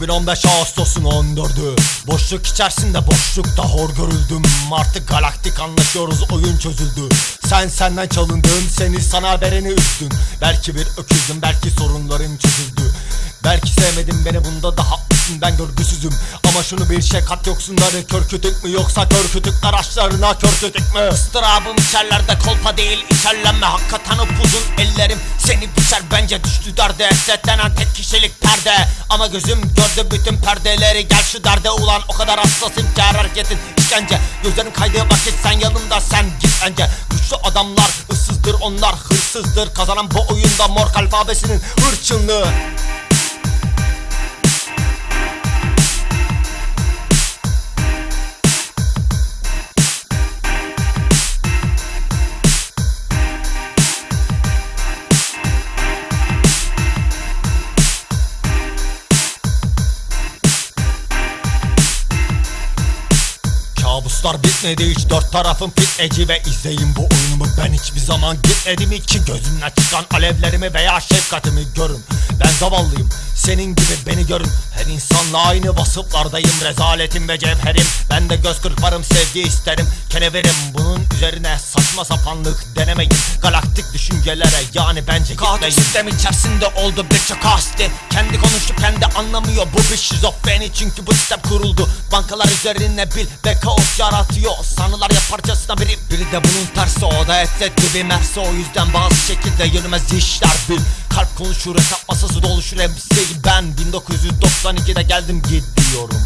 2015 Ağustos'un 14'ü Boşluk içerisinde boşlukta hor görüldüm. Artık galaktik anlaşıyoruz oyun çözüldü. Sen senden çalındın seni sana vereni üzdün. Belki bir öküzdüm belki sorunların çözüldü. Belki sevmedin beni bunda da haklısın ben görgüsüzüm. Ama şunu bir şey kat yoksunları kör kütük mü? Yoksa kör kütükler açlarına kör kütük mü? Istırabım içerlerde kolpa değil içerlenme. Hakikaten upuzun ellerim seni biçer. Bence düştü derde. Setlenen tek kişilik perde. Ama gözüm gördü bütün perdeleri. Gel şu derde ulan o kadar hassasım ki her hareketin işkence. Gözlerin kaydığı vakit sen yanımda sen git önce. Güçlü adamlar ıssızdır onlar hırsızdır. Kazanan bu oyunda mor alfabesinin hırçınlığı Kabuslar bitmedi hiç dört tarafım fitneci ve izleyin bu oyunumu. Ben hiçbir zaman gitmedim. Ki gözümden çıkan alevlerimi veya şefkatimi görün. Ben zavallıyım. Senin gibi beni görün insanla aynı vasıflardayım. Rezaletim ve cevherim. Ben de göz kırparım sevgi isterim. Keneverim Bunun üzerine saçma sapanlık denemeyin. Galaktik düşüncelere yani bence Kaotik gitmeyin. sistem içerisinde oldu birçok hasti Kendi konuşup kendi anlamıyor bu bir şizofreni. Çünkü bu sistem kuruldu. Bankalar üzerine bil ve kaos yaratıyor. Sanılar yaparcasına biri biri de bunun tersi. O da etle dibi mersi. O yüzden bazı şekilde yürümez işler bil. Kalp konuşur hesap masası doluşur. Hepsi ben 1992'de geldim gidiyorum